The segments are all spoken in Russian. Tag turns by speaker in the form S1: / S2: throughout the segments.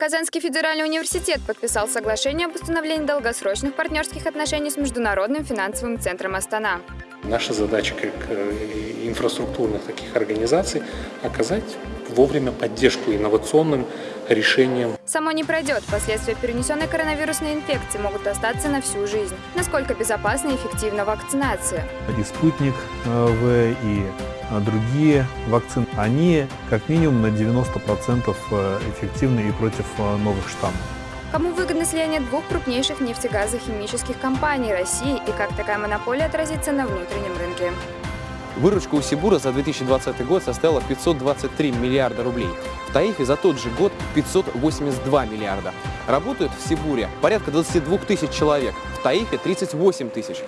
S1: Казанский федеральный университет подписал соглашение об установлении долгосрочных партнерских отношений с Международным финансовым центром Астана.
S2: Наша задача как э, инфраструктурных таких организаций оказать вовремя поддержку инновационным решениям.
S1: Само не пройдет. Последствия перенесенной коронавирусной инфекции могут остаться на всю жизнь. Насколько безопасна и эффективна вакцинация?
S3: И «Спутник э, В», и э, другие вакцины, они как минимум на 90% эффективны и против новых штаммов.
S1: Кому выгодно слияние двух крупнейших нефтегазохимических компаний России и как такая монополия отразится на внутреннем рынке?
S4: Выручка у Сибура за 2020 год составила 523 миллиарда рублей. В Таифе за тот же год 582 миллиарда. Работают в Сибуре порядка 22 тысяч человек, в Таифе 38 тысяч.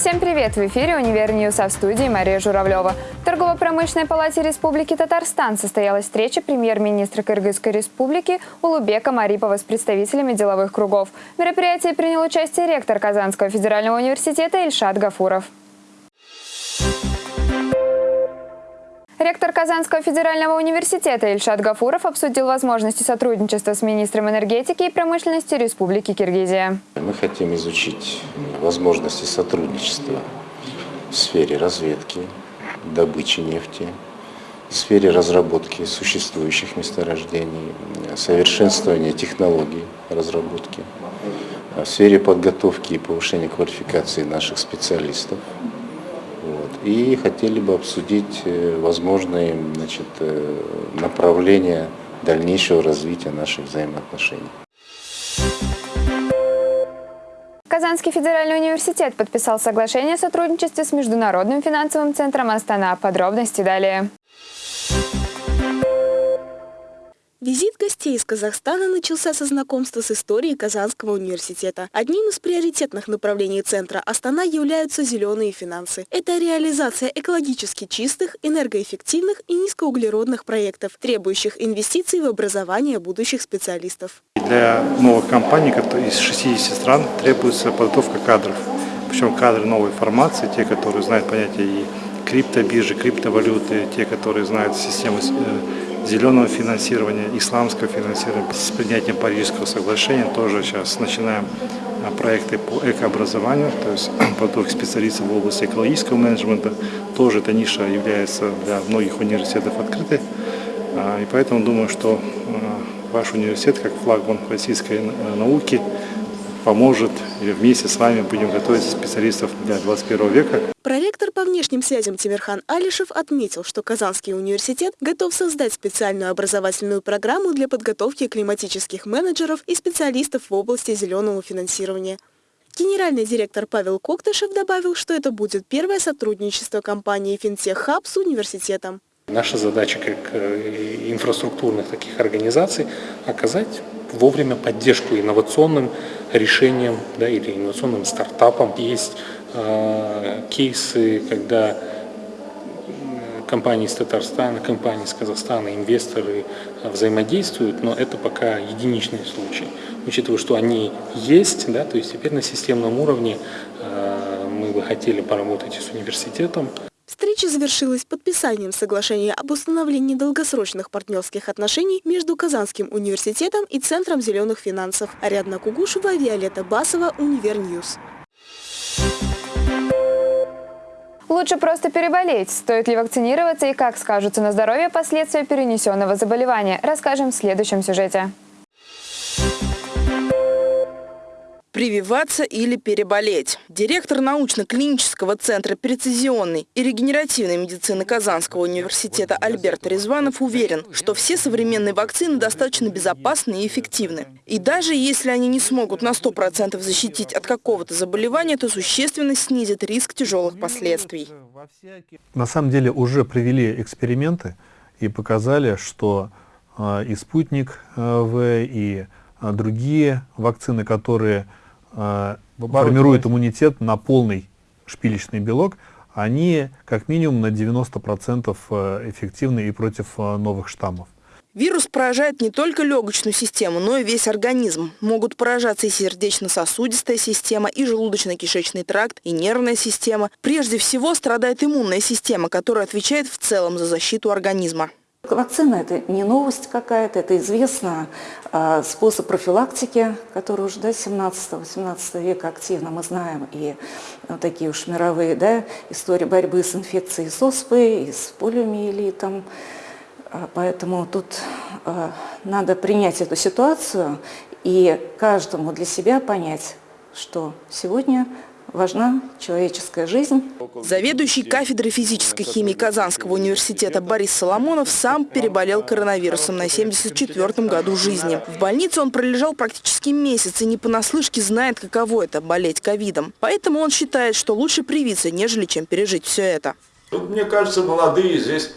S1: Всем привет! В эфире «Универ News», а в студии Мария Журавлева. В Торгово-промышленной палате Республики Татарстан состоялась встреча премьер-министра Кыргызской республики Улубека Марипова с представителями деловых кругов. В мероприятии принял участие ректор Казанского федерального университета Ильшат Гафуров. Ректор Казанского федерального университета Ильшат Гафуров обсудил возможности сотрудничества с министром энергетики и промышленности Республики Киргизия.
S5: Мы хотим изучить возможности сотрудничества в сфере разведки, добычи нефти, в сфере разработки существующих месторождений, совершенствования технологий разработки, в сфере подготовки и повышения квалификации наших специалистов. И хотели бы обсудить э, возможные значит, э, направления дальнейшего развития наших взаимоотношений.
S1: Казанский федеральный университет подписал соглашение о сотрудничестве с Международным финансовым центром Астана. Подробности далее.
S6: Визит гостей из Казахстана начался со знакомства с историей Казанского университета. Одним из приоритетных направлений центра Астана являются зеленые финансы. Это реализация экологически чистых, энергоэффективных и низкоуглеродных проектов, требующих инвестиций в образование будущих специалистов.
S7: Для новых компаний из 60 стран требуется подготовка кадров. Причем кадры новой формации, те, которые знают понятие и криптобиржи, криптовалюты, те, которые знают систему э, зеленого финансирования, исламского финансирования. С принятием Парижского соглашения тоже сейчас начинаем а, проекты по экообразованию, то есть подготовки специалистов в области экологического менеджмента. Тоже эта ниша является для многих университетов открытой. А, и поэтому думаю, что а, ваш университет, как флагман российской э, науки, поможет, и вместе с вами будем готовить специалистов для 21 века.
S6: Проректор по внешним связям Тимирхан Алишев отметил, что Казанский университет готов создать специальную образовательную программу для подготовки климатических менеджеров и специалистов в области зеленого финансирования. Генеральный директор Павел Коктышев добавил, что это будет первое сотрудничество компании «Финтех Хаб» с университетом.
S2: Наша задача как э, инфраструктурных таких организаций оказать вовремя поддержку инновационным решениям да, или инновационным стартапам. Есть э, кейсы, когда компании из Татарстана, компании из Казахстана, инвесторы взаимодействуют, но это пока единичный случай. Учитывая, что они есть, да, то есть теперь на системном уровне э, мы бы хотели поработать с университетом.
S6: Встреча завершилась подписанием соглашения об установлении долгосрочных партнерских отношений между Казанским университетом и Центром зеленых финансов. Ариадна Кугушева, Виолетта Басова, Универ News.
S1: Лучше просто переболеть. Стоит ли вакцинироваться и как скажутся на здоровье последствия перенесенного заболевания, расскажем в следующем сюжете.
S8: Прививаться или переболеть. Директор научно-клинического центра прецизионной и регенеративной медицины Казанского университета Альберт Ризванов уверен, что все современные вакцины достаточно безопасны и эффективны. И даже если они не смогут на 100% защитить от какого-то заболевания, то существенно снизит риск тяжелых последствий.
S3: На самом деле уже провели эксперименты и показали, что э, и спутник э, В, и э, другие вакцины, которые э, формируют иммунитет на полный шпилечный белок, они как минимум на 90% э, эффективны и против э, новых штаммов.
S8: Вирус поражает не только легочную систему, но и весь организм. Могут поражаться и сердечно-сосудистая система, и желудочно-кишечный тракт, и нервная система. Прежде всего страдает иммунная система, которая отвечает в целом за защиту организма.
S9: Вакцина – это не новость какая-то, это известно э, способ профилактики, который уже до да, 17-18 века активно мы знаем, и вот такие уж мировые да, истории борьбы с инфекцией с оспой, и с полиомиелитом. А, поэтому тут э, надо принять эту ситуацию и каждому для себя понять, что сегодня важна человеческая жизнь.
S8: Заведующий кафедрой физической химии Казанского университета Борис Соломонов сам переболел коронавирусом на 74-м году жизни. В больнице он пролежал практически месяц и не понаслышке знает, каково это – болеть ковидом. Поэтому он считает, что лучше привиться, нежели чем пережить все это.
S10: Тут, мне кажется, молодые здесь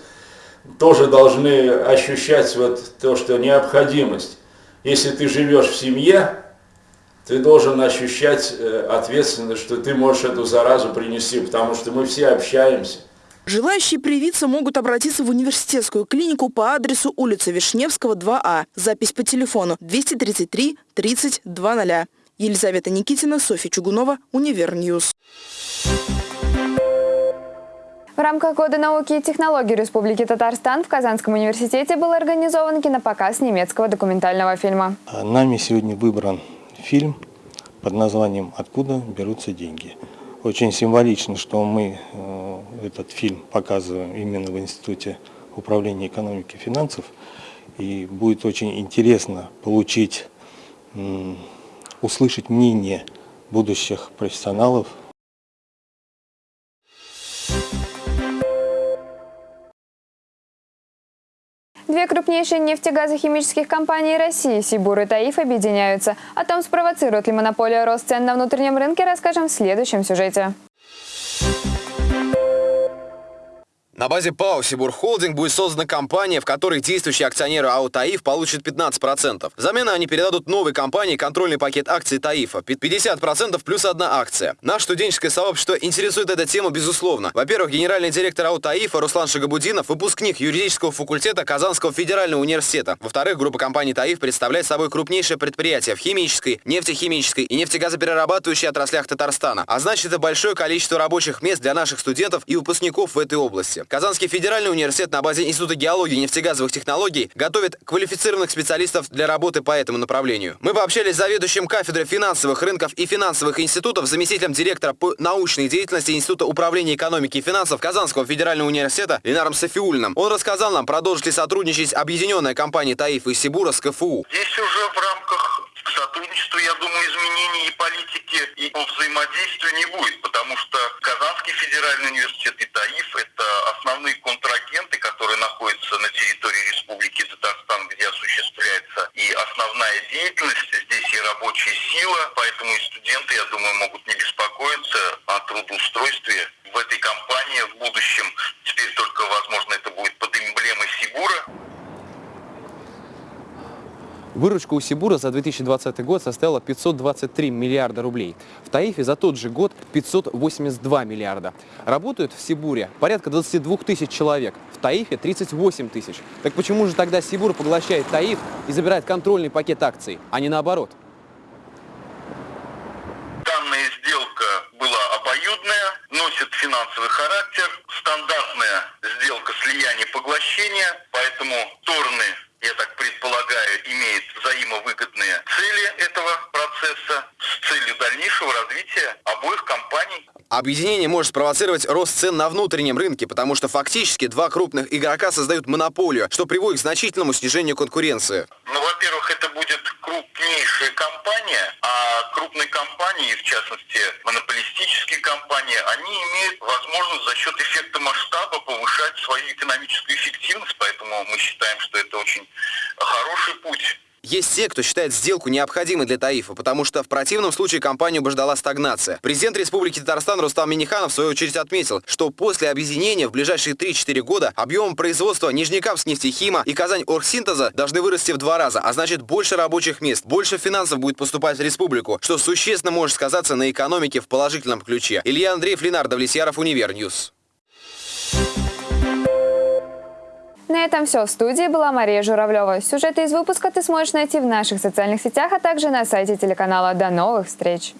S10: тоже должны ощущать вот то, что необходимость. Если ты живешь в семье, ты должен ощущать э, ответственность, что ты можешь эту заразу принести, потому что мы все общаемся.
S8: Желающие привиться могут обратиться в университетскую клинику по адресу улица Вишневского, 2А. Запись по телефону 233 30 00. Елизавета Никитина, Софья Чугунова, Универ News.
S1: В рамках Года науки и технологий Республики Татарстан в Казанском университете был организован кинопоказ немецкого документального фильма.
S11: Нами сегодня выбран фильм под названием «Откуда берутся деньги». Очень символично, что мы э, этот фильм показываем именно в Институте управления экономики и финансов. И будет очень интересно получить, услышать мнение будущих профессионалов
S1: Две крупнейшие нефтегазохимических компании России «Сибур» и «Таиф» объединяются. О том, спровоцирует ли монополия рост цен на внутреннем рынке, расскажем в следующем сюжете.
S4: На базе ПАО «Сибур Холдинг» будет создана компания, в которой действующие акционеры АО «Таиф» получат 15%. Взамен они передадут новой компании контрольный пакет акций «Таифа» 50% плюс одна акция. Наше студенческое сообщество интересует эта тема безусловно. Во-первых, генеральный директор АО «Таифа» Руслан Шагабудинов, выпускник юридического факультета Казанского федерального университета. Во-вторых, группа компаний «Таиф» представляет собой крупнейшее предприятие в химической, нефтехимической и нефтегазоперерабатывающей отраслях Татарстана. А значит, это большое количество рабочих мест для наших студентов и выпускников в этой области. Казанский федеральный университет на базе Института геологии и нефтегазовых технологий готовит квалифицированных специалистов для работы по этому направлению. Мы пообщались с заведующим кафедрой финансовых рынков и финансовых институтов, заместителем директора по научной деятельности Института управления экономики и финансов Казанского федерального университета Ленаром Софиульным. Он рассказал нам, продолжит ли сотрудничать объединенная компания ТАИФ и Сибура с КФУ.
S12: Здесь уже в рамках сотрудничества, я думаю, изменений и политики, и по не будет, потому что Казанский федеральный университет и основные контрагенты, которые находятся на территории Республики Татарстан, где осуществляется и основная деятельность, здесь и рабочая сила, поэтому и студенты, я думаю, могут не беспокоиться о трудоустройстве в этой компании в будущем. Теперь только, возможно, это будет под эмблемой Сибура.
S4: Выручка у Сибура за 2020 год составила 523 миллиарда рублей. В Таифе за тот же год 582 миллиарда. Работают в Сибуре порядка 22 тысяч человек. В Таифе 38 тысяч. Так почему же тогда Сибур поглощает Таиф и забирает контрольный пакет акций, а не наоборот?
S12: Данная сделка была обоюдная, носит финансовый характер, стандартная сделка слияния-поглощения, поэтому стороны я так имеет взаимовыгодные цели этого процесса с целью дальнейшего развития обоих компаний.
S4: Объединение может спровоцировать рост цен на внутреннем рынке, потому что фактически два крупных игрока создают монополию, что приводит к значительному снижению конкуренции.
S12: Ну, во-первых, это будет крупнейшая компания, а крупные компании, в частности монополистические компании, они имеют возможность за счет эффекта масштаба повышать свою экономическую эффективность, поэтому мы считаем, что это очень хороший путь.
S4: Есть те, кто считает сделку необходимой для ТАИФа, потому что в противном случае компанию бы ждала стагнация. Президент Республики Татарстан Рустам Миниханов в свою очередь отметил, что после объединения в ближайшие 3-4 года объем производства Нижнекамскнефтехима и Казаньоргсинтеза должны вырасти в два раза, а значит больше рабочих мест, больше финансов будет поступать в республику, что существенно может сказаться на экономике в положительном ключе. Илья Андреев, Ленар Давлетьяров, Универ
S1: News. На этом все. В студии была Мария Журавлева. Сюжеты из выпуска ты сможешь найти в наших социальных сетях, а также на сайте телеканала. До новых встреч!